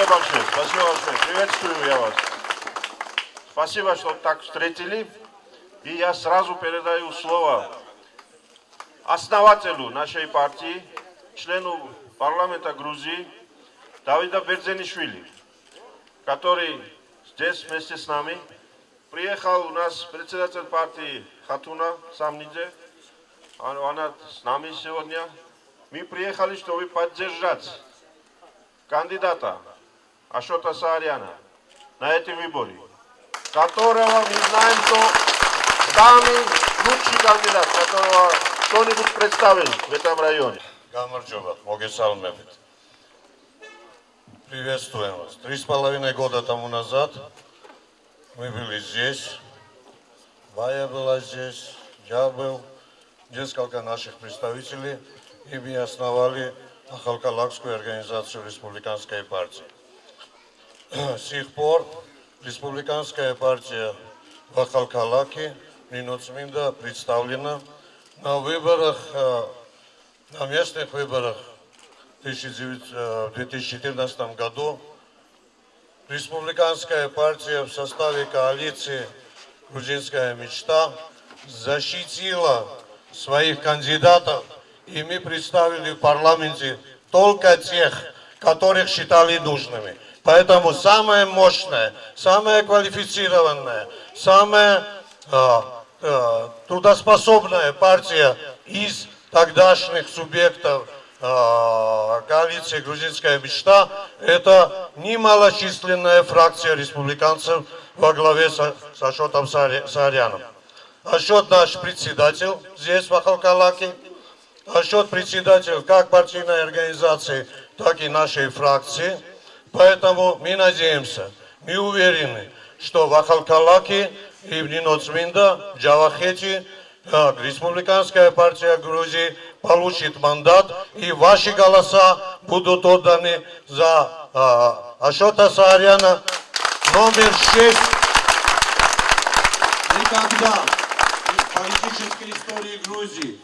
Спасибо большое, спасибо большое. Приветствую я вас. Спасибо, что так встретили. И я сразу передаю слово основателю нашей партии, члену парламента Грузии Давида Берзенишвили, который здесь вместе с нами. Приехал у нас председатель партии Хатуна Самнидзе. Она с нами сегодня. Мы приехали, чтобы поддержать кандидата Ашота Сааряна на этом выборе, которого мы знаем, что самый лучший кандидат, которого кто-нибудь представил в этом районе. Гамарджоба, Могесалмебит. Приветствуем вас. Три с половиной года тому назад мы были здесь, Вая была здесь, я был, несколько наших представителей, и мы основали Ахалкалакскую организацию республиканской партии. С тех пор республиканская партия в Ахалкалаке Минуцминда представлена на выборах, э, на местных выборах в 2014 э, году. Республиканская партия в составе коалиции «Грузинская мечта» защитила своих кандидатов – и мы представили в парламенте только тех, которых считали нужными. Поэтому самая мощная, самая квалифицированная, самая э, э, трудоспособная партия из тогдашних субъектов э, коалиции «Грузинская мечта» – это немалочисленная фракция республиканцев во главе с, Ашотом Саряном. Ашот наш председатель здесь, в Ахалкалаке – Насчет председателя как партийной организации, так и нашей фракции. Поэтому мы надеемся, мы уверены, что в Ахалкалаке и в Ниноцминда, Джавахете, э, Республиканская партия Грузии получит мандат, и ваши голоса будут отданы за э, Ашота Сааряна номер 6. Никогда в политической истории Грузии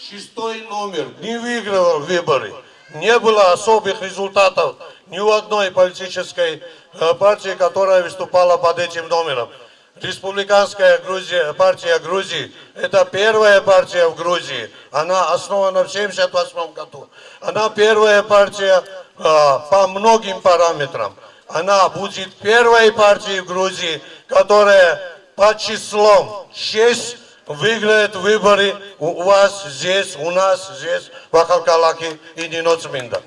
шестой номер не выигрывал выборы. Не было особых результатов ни у одной политической э, партии, которая выступала под этим номером. Республиканская Грузия, партия Грузии – это первая партия в Грузии. Она основана в 1978 году. Она первая партия э, по многим параметрам. Она будет первой партией в Грузии, которая по числом 6 выиграет выборы у вас здесь, у нас здесь, в Ахалкалаке и Ниноцминда.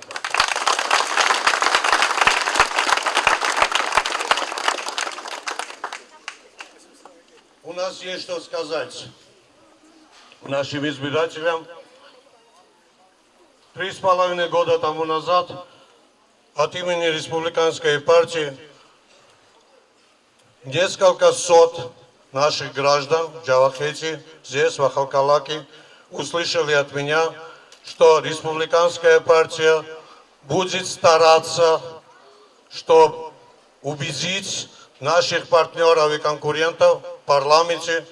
У нас есть что сказать нашим избирателям. Три с половиной года тому назад от имени Республиканской партии несколько сот наших граждан в Джавахете, здесь, в Ахалкалаке, услышали от меня, что республиканская партия будет стараться, чтобы убедить наших партнеров и конкурентов в парламенте,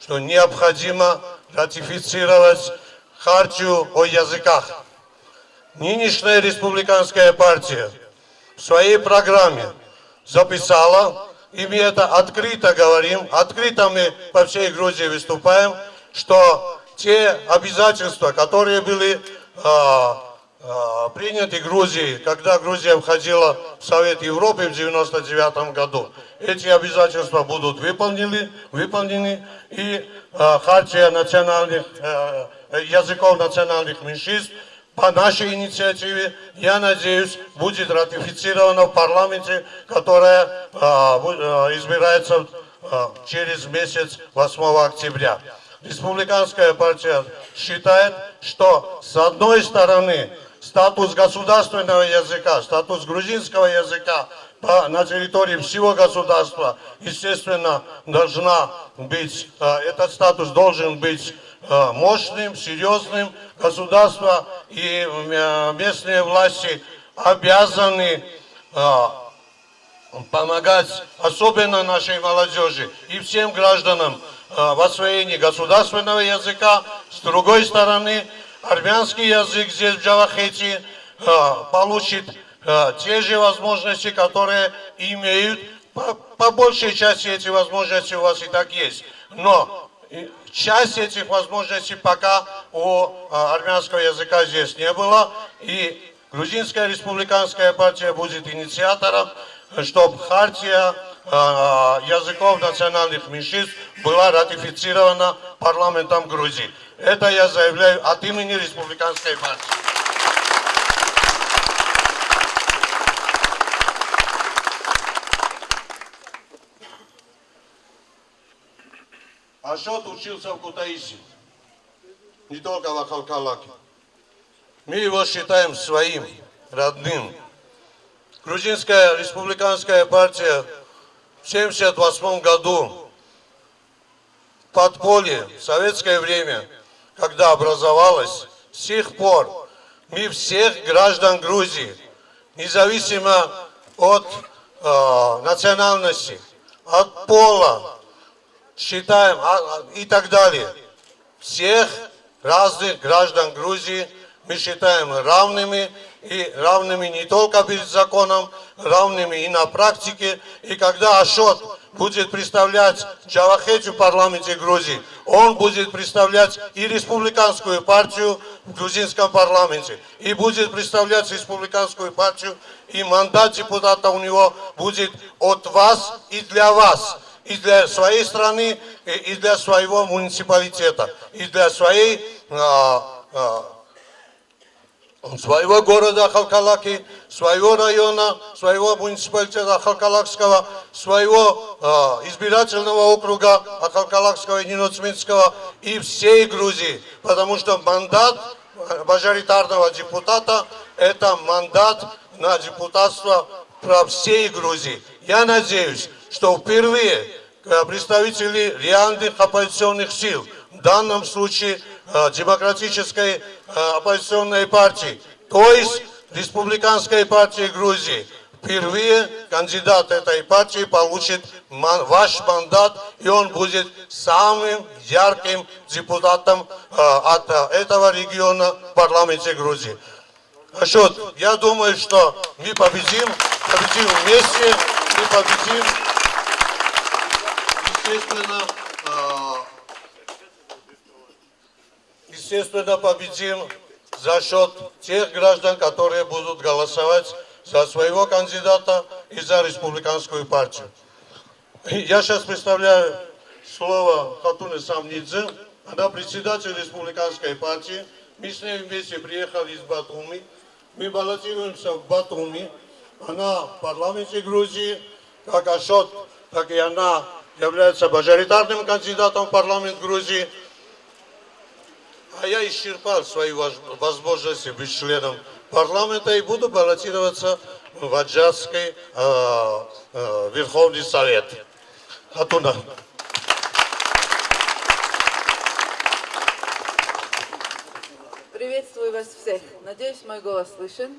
что необходимо ратифицировать хартию о языках. Нынешняя республиканская партия в своей программе записала и мы это открыто говорим, открыто мы по всей Грузии выступаем, что те обязательства, которые были а, а, приняты Грузией, когда Грузия входила в Совет Европы в 1999 году, эти обязательства будут выполнены, выполнены и а, хартия национальных, а, языков национальных меньшинств по нашей инициативе, я надеюсь, будет ратифицировано в парламенте, которая а, а, избирается а, через месяц 8 октября. Республиканская партия считает, что с одной стороны статус государственного языка, статус грузинского языка на территории всего государства, естественно, должна быть, этот статус должен быть мощным, серьезным. Государство и э, местные власти обязаны э, помогать, особенно нашей молодежи и всем гражданам в освоении государственного языка. С другой стороны, армянский язык здесь в Джавахете получит э, те же возможности, которые имеют. По, по большей части эти возможности у вас и так есть. Но часть этих возможностей пока у э, армянского языка здесь не было. И Грузинская республиканская партия будет инициатором, чтобы хартия э, языков национальных меньшинств была ратифицирована парламентом Грузии. Это я заявляю от имени республиканской партии. Ашот учился в Кутаиси, не только в Ахалкалаке. Мы его считаем своим, родным. Грузинская республиканская партия в 1978 году в подполье, в советское время, когда образовалась, с тех пор мы всех граждан Грузии, независимо от э, национальности, от пола, считаем а, а, и так далее, всех разных граждан Грузии мы считаем равными, и равными не только перед законом, равными и на практике. И когда Ашот будет представлять Джавахету в парламенте Грузии, он будет представлять и республиканскую партию в грузинском парламенте, и будет представлять республиканскую партию, и мандат депутата у него будет от вас и для вас и для своей страны, и для своего муниципалитета, и для своей а, а, своего города Халкалаки, своего района, своего муниципалитета Халкалакского, своего э, избирательного округа Халкалакского и Ниноцминского и всей Грузии. Потому что мандат мажоритарного депутата – это мандат на депутатство про всей Грузии. Я надеюсь, что впервые представители реальных оппозиционных сил, в данном случае – Э, демократической э, оппозиционной партии, то есть республиканской партии Грузии. Впервые кандидат этой партии получит ваш мандат, и он будет самым ярким депутатом э, от этого региона в парламенте Грузии. Ашот, я думаю, что мы победим, победим вместе, мы победим, естественно, естественно, победим за счет тех граждан, которые будут голосовать за своего кандидата и за республиканскую партию. Я сейчас представляю слово Хатуны Самнидзе. Она председатель республиканской партии. Мы с ней вместе приехали из Батуми. Мы баллотируемся в Батуми. Она в парламенте Грузии, как Ашот, так и она является мажоритарным кандидатом в парламент Грузии. А я исчерпал свои возможности быть членом парламента и буду баллотироваться в Аджарский э, э, Верховный Совет. Оттуда. Приветствую вас всех. Надеюсь, мой голос слышен.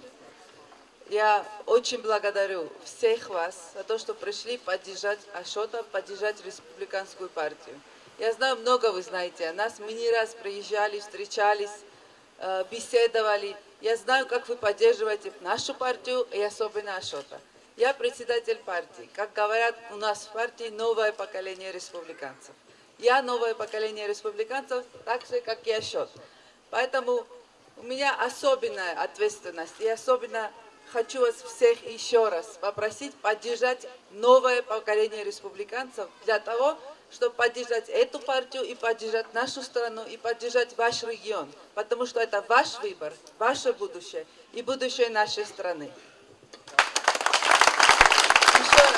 Я очень благодарю всех вас за то, что пришли поддержать Ашота, поддержать республиканскую партию. Я знаю, много вы знаете о нас. Мы не раз приезжали, встречались, э, беседовали. Я знаю, как вы поддерживаете нашу партию и особенно Ашота. Я председатель партии. Как говорят у нас в партии, новое поколение республиканцев. Я новое поколение республиканцев, так же, как и Ашот. Поэтому у меня особенная ответственность. И особенно хочу вас всех еще раз попросить поддержать новое поколение республиканцев для того, чтобы поддержать эту партию и поддержать нашу страну и поддержать ваш регион, потому что это ваш выбор, ваше будущее и будущее нашей страны. Еще раз,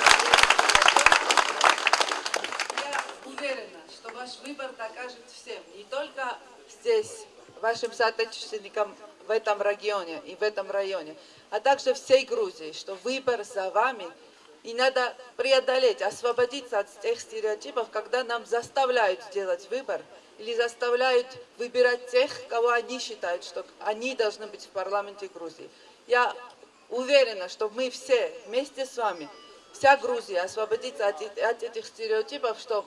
я уверена, что ваш выбор докажет всем, не только здесь, вашим соотечественникам в этом регионе и в этом районе, а также всей Грузии, что выбор за вами – и надо преодолеть, освободиться от тех стереотипов, когда нам заставляют сделать выбор или заставляют выбирать тех, кого они считают, что они должны быть в парламенте Грузии. Я уверена, что мы все вместе с вами, вся Грузия, освободится от, от этих стереотипов, что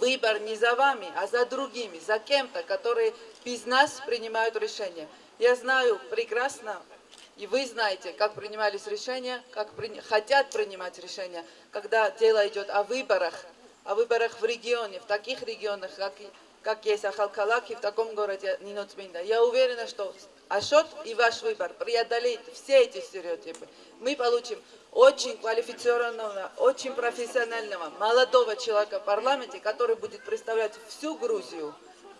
выбор не за вами, а за другими, за кем-то, которые без нас принимают решения. Я знаю прекрасно, И вы знаете, как принимались решения, как при- хотят принимать решения, когда дело идет о выборах, о выборах в регионе, в таких регионах, как, как есть Ахалкалак и в таком городе Ниноцминда. Я уверена, что Ашот и ваш выбор преодолеет все эти стереотипы. Мы получим очень квалифицированного, очень профессионального, молодого человека в парламенте, который будет представлять всю Грузию,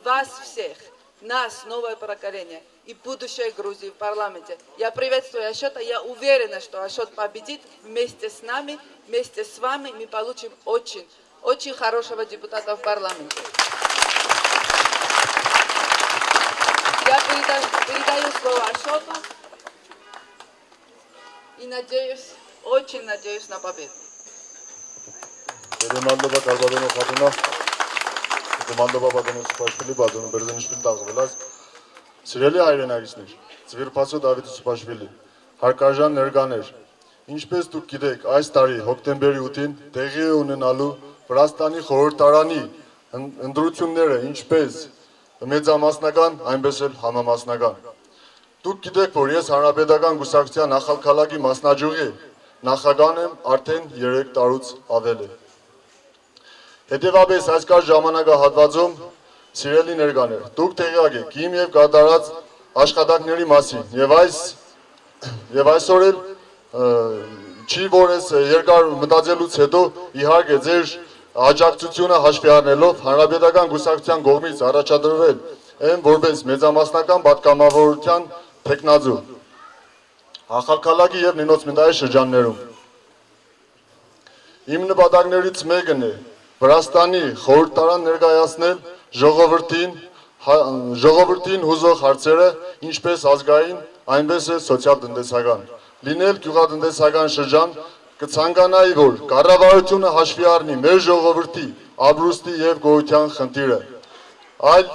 вас всех, нас, новое поколение и будущее Грузии в парламенте. Я приветствую Ашота, я уверена, что Ашот победит вместе с нами, вместе с вами мы получим очень, очень хорошего депутата в парламенте. Я передаю, передаю слово Ашоту и надеюсь, очень надеюсь на победу. Կոմանդոբաբադոնից Սուպաշվիլի բադոնը Բերդենիշվիլի դաղվելած սիրելի հայրենակիցներ, Ձվիրփացո Դավիթ Սուպաշվիլի, հարկարժան ներկաներ, ինչպես դուք գիտեք, այս տարի հոկտեմբերի 8-ին տեղի է ունենալու Վրաստանի խորհրդարանի ընդրությունները, ինչպես մեծամասնական, այնպես էլ համամասնական։ Դուք գիտեք, որ ես Հանրապետական գուսակցության նախալքալակի մասնաճյուղի նախագան եմ արդեն 3 տարուց ավել է։ Հետևաբար այս կար ժամանակահատվածում սիրելի ներկաներ, դուք տեղյակ եք իմ եւ կատարած աշխատանքների մասին եւ այս եւ այսօր էլ չի որ ես երկար մտածելուց հետո իհարկե ձեր աջակցությունը հաշվի առնելով հանրապետական գուսակցության կողմից առաջադրվել են որպես մեծամասնական պատգամավորության տեխնազու Հախալքալակի եւ Նինոց Մնդայի շրջաններում Իմ նպատակներից մեկն է Վրաստանի խորհրդարան ներկայացնել ժողովրդին հա- ժողովրդին հուզող հարցերը ինչպես ազգային, այնպես էլ սոցիալ-տնտեսական։ Լինել գյուղատնտեսական շրջան կցանկանայի, որ կառավարությունը հաշվի առնի մեր ժողովրդի ապրուստի եւ գոյության խնդիրը։ Այլ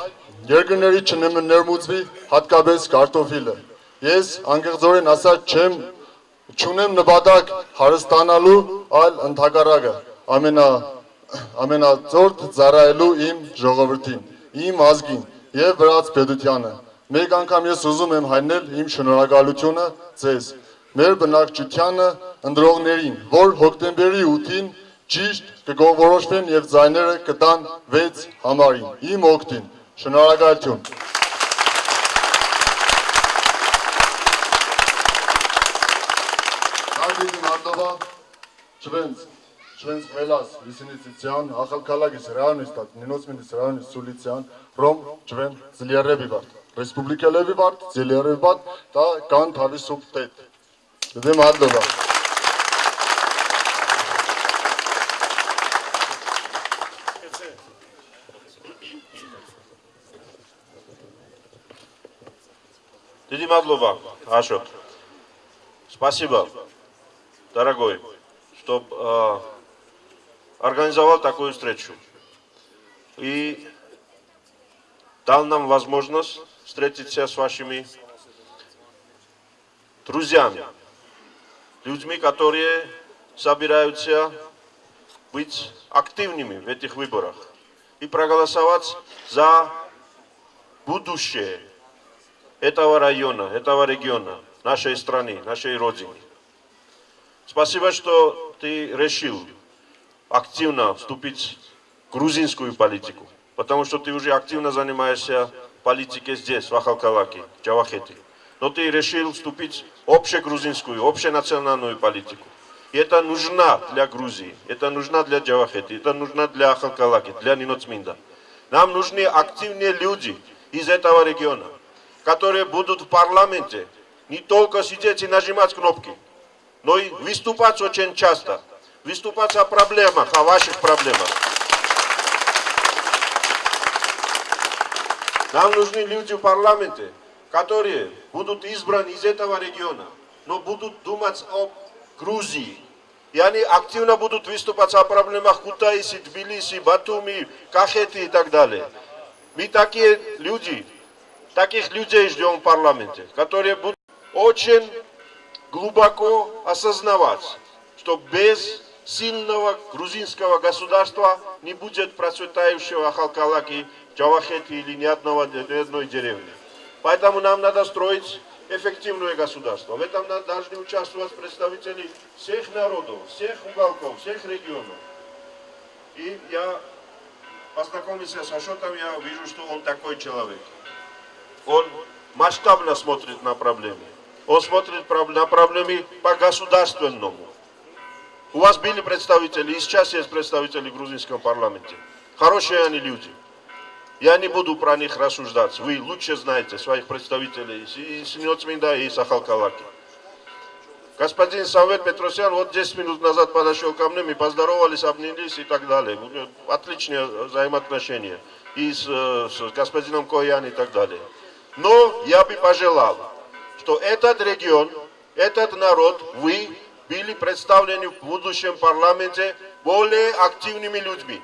երկրների չներմուծվի հատկապես կարտոֆիլը։ Ես անկեղծորեն ասած չեմ չունեմ նպատակ հարստանալու, այլ ընդհակառակը ամենա ամենածորդ ծառայելու իմ ժողովրդին, իմ ազգին եւ վրաց պետությանը։ Մեկ անգամ ես ուզում եմ հայտնել իմ շնորհակալությունը ձեզ, մեր բնակչությանը, ընդրողներին, որ հոկտեմբերի 8-ին ճիշտ կգովորոշվեն եւ ձայները կտան 6 համարին։ Իմ օգտին։ Շնորհակալություն։ Հարգելի մարդովա, չվենց, ჩვენს ყველას ისინიც იციან ახალქალაქის რაიონის და ნინოწმინდის რაიონის სულ იციან რომ ჩვენ ძლიერები ვართ. რესპუბლიკელები ვართ ძლიერები ვართ და განთავისუფლდეთ დიდი მადლობა. Დიდი мадлоба, Ашот. Спасибо, дорогой, что э, организовал такую встречу. И дал нам возможность встретиться с вашими друзьями, людьми, которые собираются быть активными в этих выборах и проголосовать за будущее этого района, этого региона, нашей страны, нашей родины. Спасибо, что ты решил активно вступить в грузинскую политику, потому что ты уже активно занимаешься политикой здесь, в Ахалкалаке, в Джавахете. Но ты решил вступить в общегрузинскую, общенациональную политику. И это нужно для Грузии, это нужно для Джавахети, это нужно для Ахалкалаки, для Ниноцминда. Нам нужны активные люди из этого региона, которые будут в парламенте не только сидеть и нажимать кнопки, но и выступать очень часто, выступать о проблемах, о ваших проблемах. Нам нужны люди в парламенте, которые будут избраны из этого региона, но будут думать о Грузии. И они активно будут выступать о проблемах Кутаиси, Тбилиси, Батуми, Кахети и так далее. Мы такие люди, таких людей ждем в парламенте, которые будут очень глубоко осознавать, что без сильного грузинского государства не будет процветающего Ахалкалаки, Джавахети или ни, одного, ни одной деревни. Поэтому нам надо строить эффективное государство. В этом должны участвовать представители всех народов, всех уголков, всех регионов. И я познакомился с Ашотом, я вижу, что он такой человек. Он масштабно смотрит на проблемы. Он смотрит на проблемы по-государственному. У вас были представители, и сейчас есть представители в грузинском парламенте. Хорошие они люди. Я не буду про них рассуждать. Вы лучше знаете своих представителей и Синьоцминда, и Сахалкалаки. Господин Самвел Петросян вот 10 минут назад подошел ко мне, мы поздоровались, обнялись и так далее. Отличные взаимоотношения. И с, с господином Коян и так далее. Но я бы пожелал, что этот регион, этот народ, вы были представлены в будущем парламенте более активными людьми.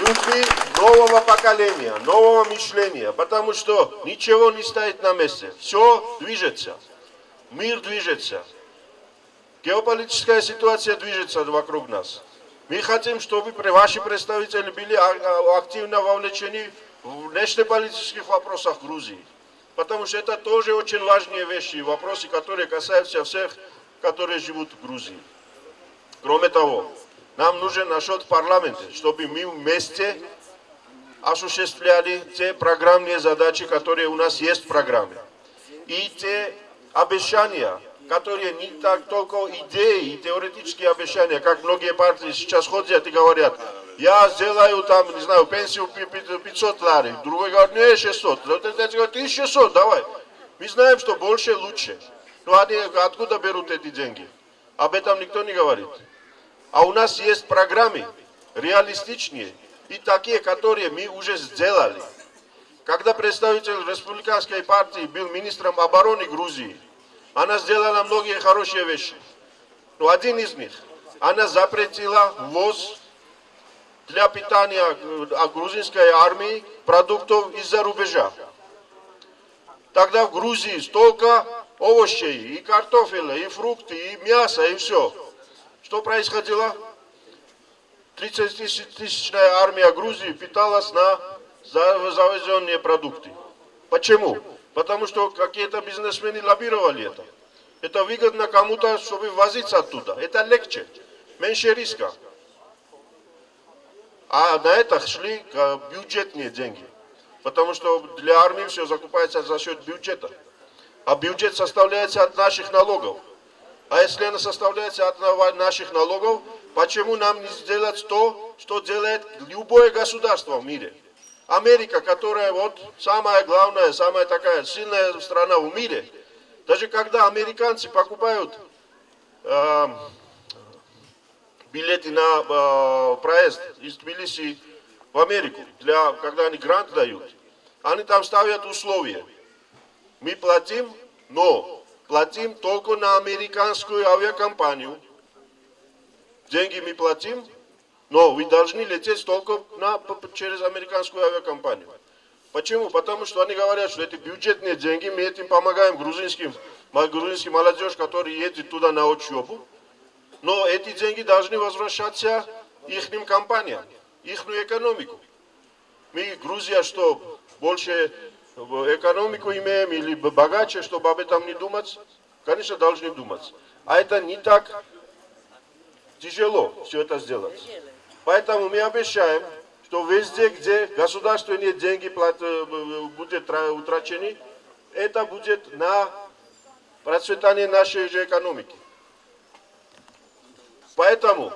людьми нового поколения, нового мышления, потому что ничего не стоит на месте. Все движется. Мир движется. Геополитическая ситуация движется вокруг нас. Мы хотим, чтобы ваши представители были а- а- активно вовлечены в внешнеполитических вопросах Грузии. Потому что это тоже очень важные вещи, вопросы, которые касаются всех, которые живут в Грузии. Кроме того, нам нужен насчет парламента, чтобы мы вместе осуществляли те программные задачи, которые у нас есть в программе. И те обещания, которые не так только идеи и теоретические обещания, как многие партии сейчас ходят и говорят, я сделаю там, не знаю, пенсию пи- пи- 500 лари, другой говорит, не, 600, вот это говорит, 1600, давай. Мы знаем, что больше лучше. Но они откуда берут эти деньги? Об этом никто не говорит. А у нас есть программы реалистичнее и такие, которые мы уже сделали. Когда представитель республиканской партии был министром обороны Грузии, она сделала многие хорошие вещи. Но один из них, она запретила ввоз для питания э, грузинской армии продуктов из-за рубежа. Тогда в Грузии столько овощей, и картофеля, и фрукты, и мясо, и все. Что происходило? 30-тысячная армия Грузии питалась на за- завезенные продукты. Почему? Потому что какие-то бизнесмены лоббировали это. Это выгодно кому-то, чтобы возиться оттуда. Это легче, меньше риска. А на это шли э, бюджетные деньги. Потому что для армии все закупается за счет бюджета. А бюджет составляется от наших налогов. А если она составляется от на- наших налогов, почему нам не сделать то, что делает любое государство в мире? Америка, которая вот самая главная, самая такая сильная страна в мире, даже когда американцы покупают э, билеты на э, проезд из Тбилиси в Америку, для, когда они грант дают, они там ставят условия. Мы платим, но платим только на американскую авиакомпанию. Деньги мы платим, но вы должны лететь только на, через американскую авиакомпанию. Почему? Потому что они говорят, что это бюджетные деньги, мы этим помогаем грузинским, грузинским молодежь, которая едет туда на учебу. Но эти деньги должны возвращаться их компаниям, их экономику. Мы, Грузия, что, больше экономику имеем или богаче, чтобы об этом не думать? Конечно, должны думать. А это не так тяжело все это сделать. Поэтому мы обещаем, что везде, где государственные деньги плат- э, будут тра- утрачены, это будет на процветание нашей же экономики. Поэтому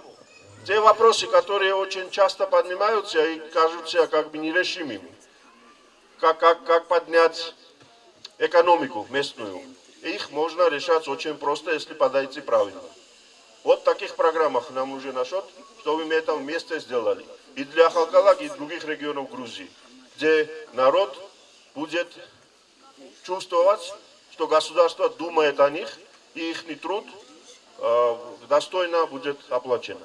те вопросы, которые очень часто поднимаются и кажутся как бы нерешимыми, как, как, как поднять экономику местную, их можно решать очень просто, если подойти правильно. Вот в таких программах нам нужен насчет, чтобы мы это вместе сделали. И для Халкалак, и других регионов Грузии, где народ будет чувствовать, что государство думает о них, и их труд э, достойно будет оплачен.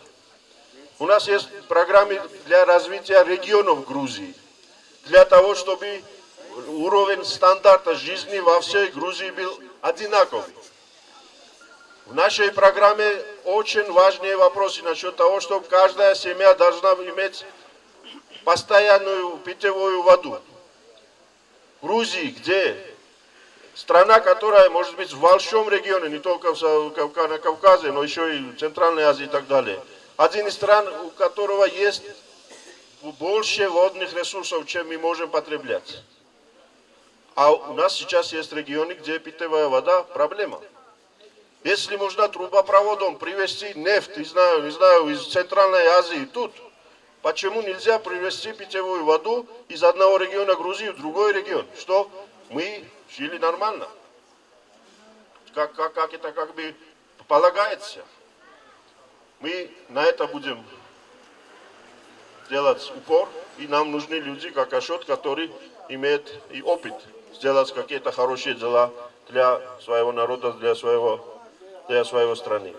У нас есть программы для развития регионов Грузии, для того, чтобы уровень стандарта жизни во всей Грузии был одинаковый. В нашей программе очень важные вопросы насчет того, что каждая семья должна иметь постоянную питьевую воду. Грузии, где страна, которая может быть в большом регионе, не только на Кавказе, но еще и в Центральной Азии и так далее. Один из стран, у которого есть больше водных ресурсов, чем мы можем потреблять. А у нас сейчас есть регионы, где питьевая вода проблема. Если можно трубопроводом привезти нефть, не знаю, не знаю, из Центральной Азии тут, почему нельзя привезти питьевую воду из одного региона Грузии в другой регион? Что мы жили нормально. Как, как, как это как бы полагается. Мы на это будем делать упор, и нам нужны люди, как Ашот, которые имеют и опыт сделать какие-то хорошие дела для своего народа, для своего, для своего страны.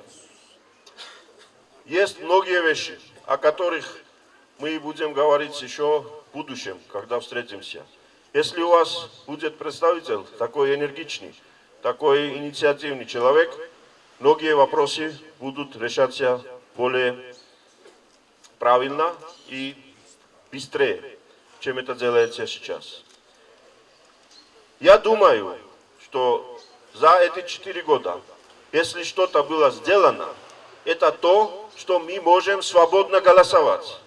Есть многие вещи, о которых мы будем говорить еще в будущем, когда встретимся. Если у вас будет представитель такой энергичный, такой инициативный человек, многие вопросы будут решаться более правильно и быстрее, чем это делается сейчас. Я думаю, что за эти четыре года, если что-то было сделано, это то, что мы можем свободно голосовать.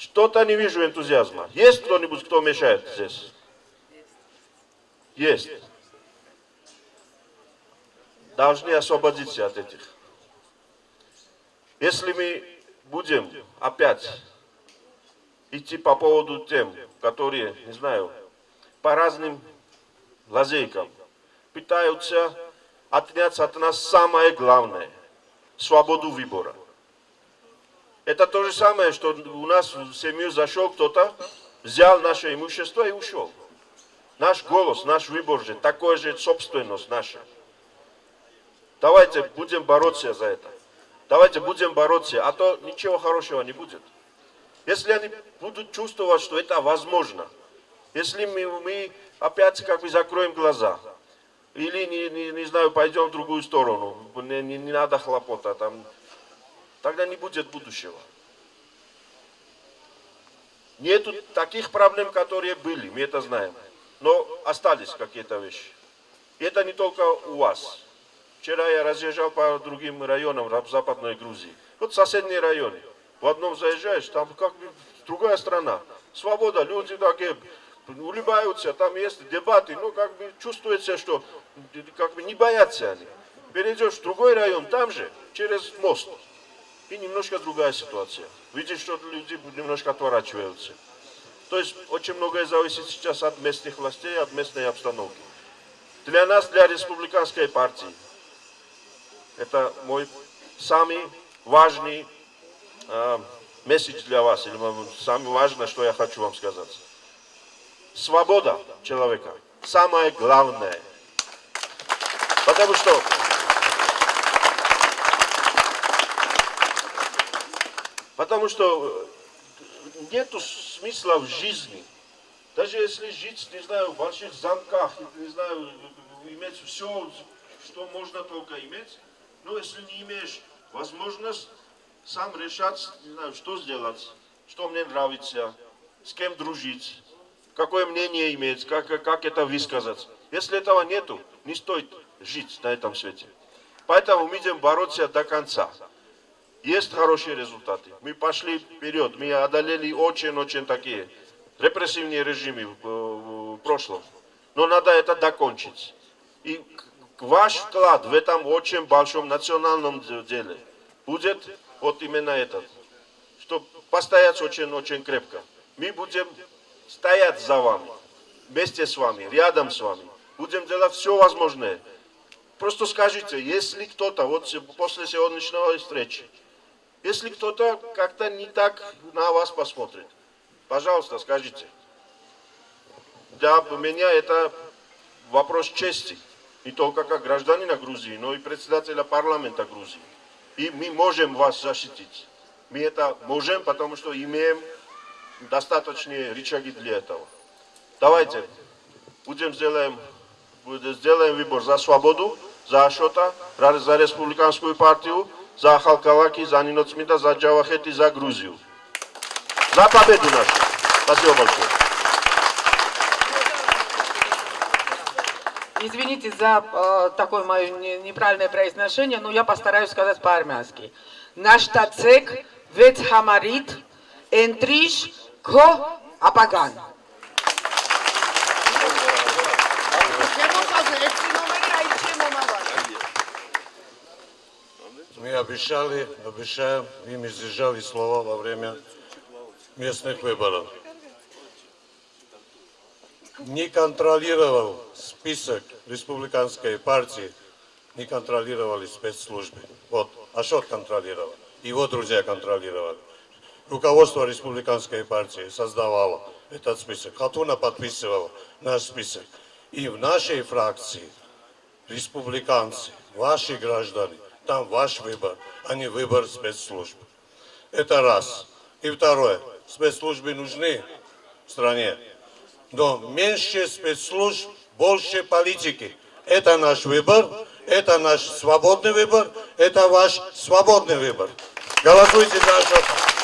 Что-то не вижу энтузиазма. Есть кто-нибудь, кто мешает здесь? Есть. Должны освободиться от этих. Если мы будем опять идти по поводу тем, которые, не знаю, по разным лазейкам пытаются отнять от нас самое главное – свободу выбора. Это то же самое, что у нас в семью зашел кто-то, взял наше имущество и ушел. Наш голос, наш выбор же, такое же собственность наша. Давайте будем бороться за это. Давайте будем бороться, а то ничего хорошего не будет. Если они будут чувствовать, что это возможно, если мы, мы опять как бы закроем глаза, или, не, не, не знаю, пойдем в другую сторону, не, не, не надо хлопота, там, тогда не будет будущего. Нету таких проблем, которые были, мы это знаем, но остались какие-то вещи. И это не только у вас. Вчера я разъезжал по другим районам Западной Грузии. Вот соседние районы. В одном заезжаешь, там как другая страна. Свобода, люди такие улыбаются, там есть дебаты, ну как бы чувствуется, что как бы не боятся они. Перейдешь в другой район, там же, через мост. И немножко другая ситуация. Видишь, что люди немножко отворачиваются. То есть очень многое зависит сейчас от местных властей, от местной обстановки. Для нас, для республиканской партии, это мой самый важный э, месседж для вас, или самое важное, что я хочу вам сказать. Свобода человека самое главное. Потому что Потому что нету смысла в жизни. Даже если жить, не знаю, в больших замках, не знаю, иметь все, что можно только иметь, но если не имеешь возможность сам решать, не знаю, что сделать, что мне нравится, с кем дружить, какое мнение иметь, как, как это высказать. Если этого нету, не стоит жить на этом свете. Поэтому мы будем бороться до конца. Есть хорошие результаты. Мы пошли вперед, мы одолели очень-очень такие репрессивные режимы в, в прошлом. Но надо это докончить. И ваш вклад в этом очень большом национальном деле будет вот именно этот. Что постоять очень-очень крепко. Мы будем стоять за вами, вместе с вами, рядом с вами. Будем делать все возможное. Просто скажите, если кто-то, вот после сегодняшнего встречи, если кто-то как-то не так на вас посмотрит, пожалуйста, скажите. Для меня это вопрос чести. Не только как гражданина Грузии, но и председателя парламента Грузии. И мы можем вас защитить. Мы это можем, потому что имеем достаточные рычаги для этого. Давайте будем сделаем, сделаем выбор за свободу, за Ашота, за республиканскую партию, за Халкалаки, за Нинот Смита, за Джавахет и за Грузију. За победу нашу. Спасибо большое. Извините за э, такое мое неправильное произношение, но я постараюсь сказать по-армянски. Наш тацек вет хамарит энтриш ко апаган. Обещали, обещаем, и мы сдержали слова во время местных выборов. Не контролировал список республиканской партии, не контролировали спецслужбы. Вот, Ашот контролировал, его друзья контролировали. Руководство республиканской партии создавало этот список. Хатуна подписывала наш список. И в нашей фракции республиканцы, ваши граждане, там ваш выбор, а не выбор спецслужб. Это раз. И второе. Спецслужбы нужны в стране, но меньше спецслужб, больше политики. Это наш выбор, это наш свободный выбор, это ваш свободный выбор. Голосуйте за Ашота.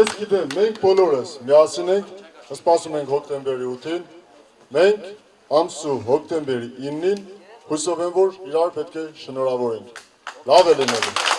Ես գիտեմ, մենք բոլորս միասին ենք, սպասում ենք հոկտեմբերի 8-ին։ Մենք ամսու հոկտեմբերի 9-ին հույսով եմ, որ իրար պետք է շնորհավորենք։ Լավ է լինելու։